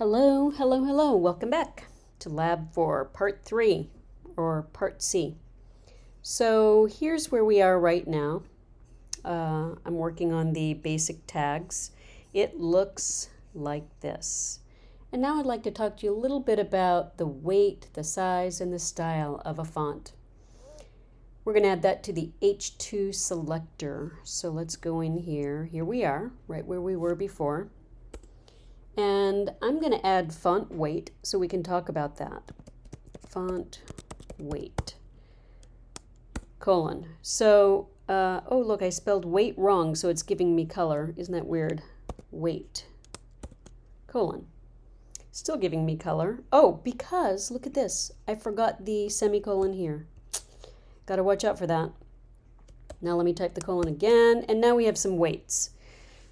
Hello, hello, hello. Welcome back to lab for part three or part C. So here's where we are right now. Uh, I'm working on the basic tags. It looks like this. And now I'd like to talk to you a little bit about the weight, the size, and the style of a font. We're going to add that to the H2 selector. So let's go in here. Here we are, right where we were before. And I'm going to add font weight so we can talk about that. Font weight, colon. So, uh, oh, look, I spelled weight wrong, so it's giving me color. Isn't that weird? Weight, colon. Still giving me color. Oh, because, look at this. I forgot the semicolon here. Got to watch out for that. Now let me type the colon again, and now we have some weights.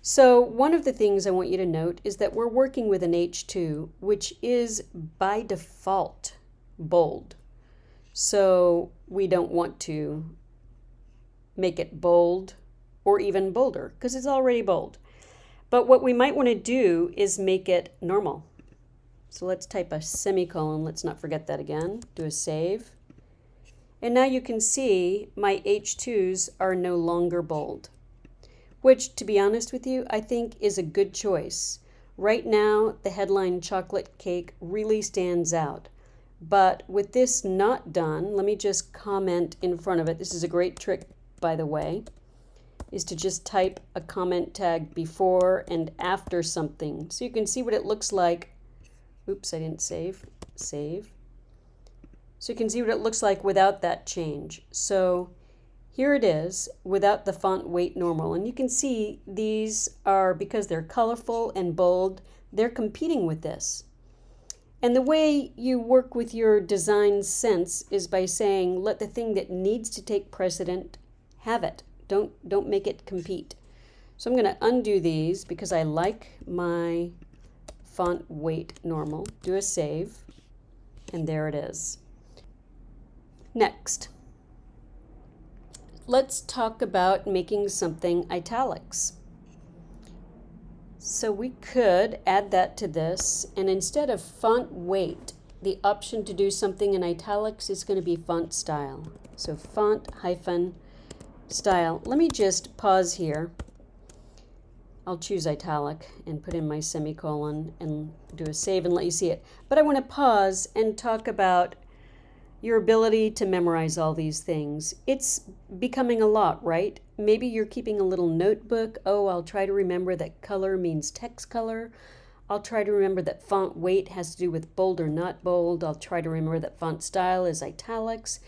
So one of the things I want you to note is that we're working with an H2, which is by default bold. So we don't want to make it bold or even bolder because it's already bold. But what we might want to do is make it normal. So let's type a semicolon. Let's not forget that again. Do a save. And now you can see my H2s are no longer bold, which to be honest with you, I think is a good choice. Right now, the headline chocolate cake really stands out. But with this not done, let me just comment in front of it. This is a great trick, by the way, is to just type a comment tag before and after something. So you can see what it looks like. Oops, I didn't save. Save. So you can see what it looks like without that change. So here it is without the font weight normal. And you can see these are, because they're colorful and bold, they're competing with this. And the way you work with your design sense is by saying, let the thing that needs to take precedent have it. Don't, don't make it compete. So I'm going to undo these because I like my font weight normal. Do a save, and there it is. Next, let's talk about making something italics. So we could add that to this, and instead of font weight, the option to do something in italics is going to be font style. So font hyphen style. Let me just pause here. I'll choose italic and put in my semicolon and do a save and let you see it. But I want to pause and talk about your ability to memorize all these things. It's becoming a lot, right? Maybe you're keeping a little notebook. Oh, I'll try to remember that color means text color. I'll try to remember that font weight has to do with bold or not bold. I'll try to remember that font style is italics.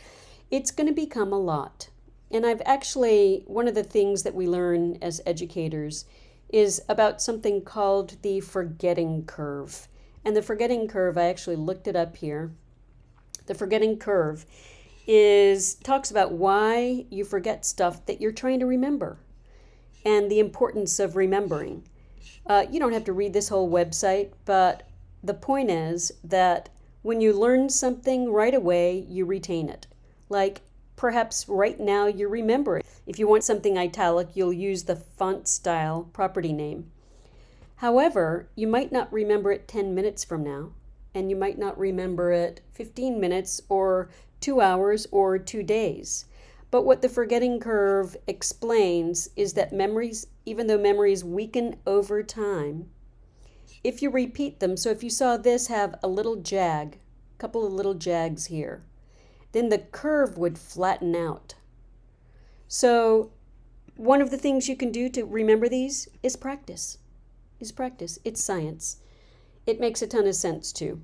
It's going to become a lot. And I've actually, one of the things that we learn as educators is about something called the forgetting curve. And the forgetting curve, I actually looked it up here the forgetting curve, is talks about why you forget stuff that you're trying to remember and the importance of remembering. Uh, you don't have to read this whole website, but the point is that when you learn something right away, you retain it. Like perhaps right now you remember it. If you want something italic, you'll use the font style property name. However, you might not remember it 10 minutes from now and you might not remember it 15 minutes or two hours or two days. But what the forgetting curve explains is that memories, even though memories weaken over time, if you repeat them, so if you saw this have a little jag, a couple of little jags here, then the curve would flatten out. So one of the things you can do to remember these is practice. Is practice. It's science. It makes a ton of sense too.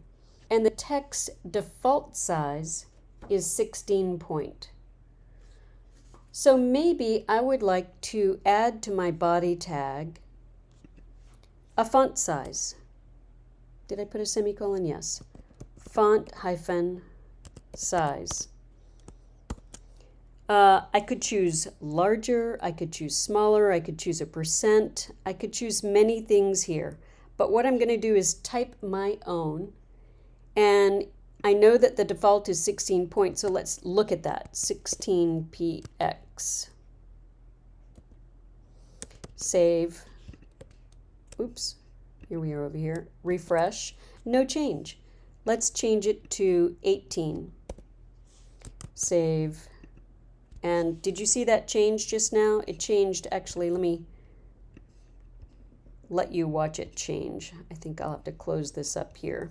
And the text default size is 16 point. So maybe I would like to add to my body tag a font size. Did I put a semicolon? Yes. Font hyphen size. Uh, I could choose larger, I could choose smaller, I could choose a percent, I could choose many things here. But what I'm going to do is type my own. And I know that the default is 16 points, so let's look at that. 16px. Save. Oops. Here we are over here. Refresh. No change. Let's change it to 18. Save. And did you see that change just now? It changed, actually, let me let you watch it change. I think I'll have to close this up here.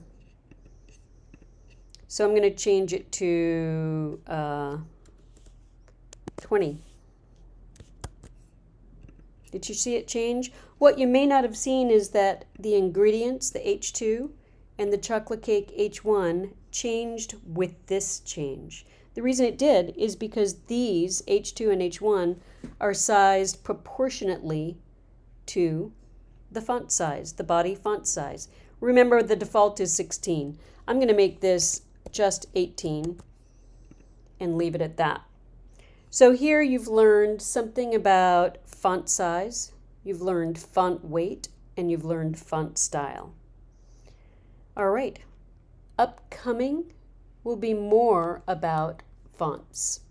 So I'm going to change it to uh, 20. Did you see it change? What you may not have seen is that the ingredients, the H2 and the chocolate cake H1, changed with this change. The reason it did is because these, H2 and H1, are sized proportionately to the font size, the body font size. Remember the default is 16. I'm going to make this just 18 and leave it at that. So here you've learned something about font size, you've learned font weight, and you've learned font style. All right, upcoming will be more about fonts.